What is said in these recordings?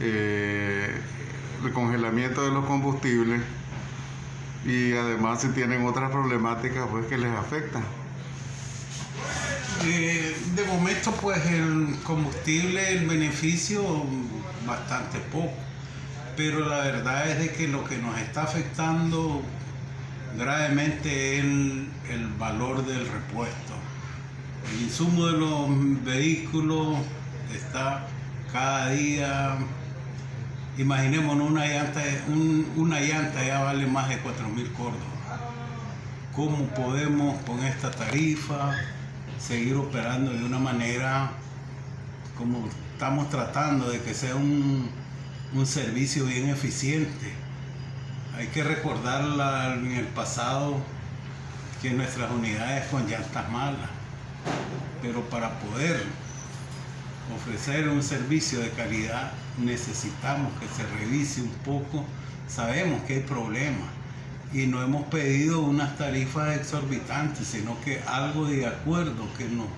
eh, el congelamiento de los combustibles y además si tienen otras problemáticas pues que les afectan. Eh, de momento pues el combustible, el beneficio bastante poco, pero la verdad es de que lo que nos está afectando gravemente es el, el valor del repuesto. El insumo de los vehículos está cada día, imaginémonos una llanta, un- una llanta ya vale más de 4 mil córdobas. ¿Cómo podemos con esta tarifa seguir operando de una manera como estamos tratando de que sea un, un servicio bien eficiente? Hay que recordar la- en el pasado que nuestras unidades con llantas malas, pero para poder ofrecer un servicio de calidad necesitamos que se revise un poco. Sabemos que hay problemas y no hemos pedido unas tarifas exorbitantes, sino que algo de acuerdo que nos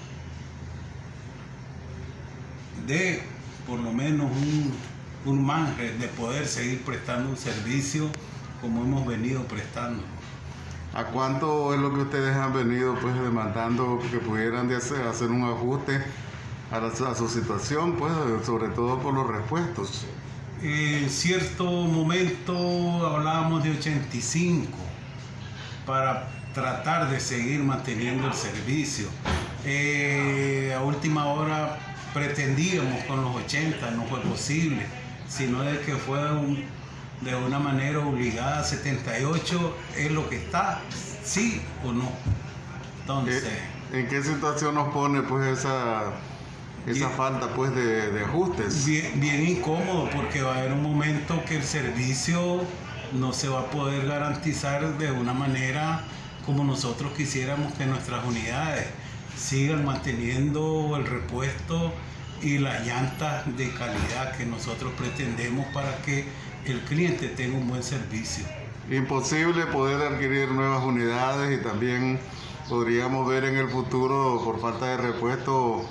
dé por lo menos un, un margen de poder seguir prestando un servicio como hemos venido prestando. ¿A cuánto es lo que ustedes han venido pues demandando que pudieran hacer, hacer un ajuste a, la- a su situación, pues sobre todo por los repuestos? En cierto momento hablábamos de 85 para tratar de seguir manteniendo el servicio. Eh, a última hora pretendíamos con los 80, no fue posible, sino de que fue un- de una manera obligada 78 es lo que está, sí o no. Entonces... Eh, ¿En qué situación nos pone pues esa, esa falta pues de, de ajustes? Bien, bien incómodo porque va a haber un momento que el servicio no se va a poder garantizar de una manera como nosotros quisiéramos que nuestras unidades sigan manteniendo el repuesto y las llantas de calidad que nosotros pretendemos para que el cliente tenga un buen servicio. Imposible poder adquirir nuevas unidades y también podríamos ver en el futuro por falta de repuesto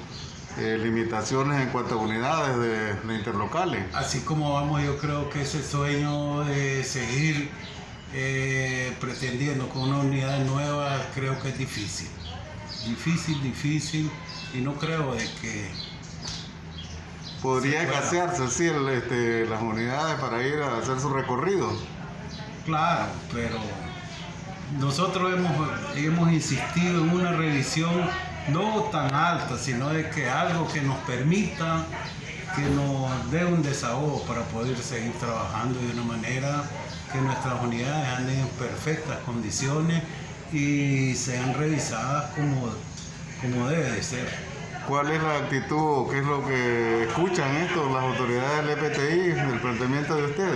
eh, limitaciones en cuanto a unidades de, de interlocales. Así como vamos, yo creo que ese sueño de seguir eh, pretendiendo con una unidad nueva, creo que es difícil. Difícil, difícil, y no creo de que... Podría escasearse sí, el, este, las unidades para ir a hacer su recorrido. Claro, pero nosotros hemos, hemos insistido en una revisión no tan alta, sino de que algo que nos permita, que nos dé un desahogo para poder seguir trabajando de una manera que nuestras unidades anden en perfectas condiciones y sean revisadas como, como debe de ser. ¿Cuál es la actitud qué es lo que escuchan esto las autoridades del EPTI del planteamiento de ustedes?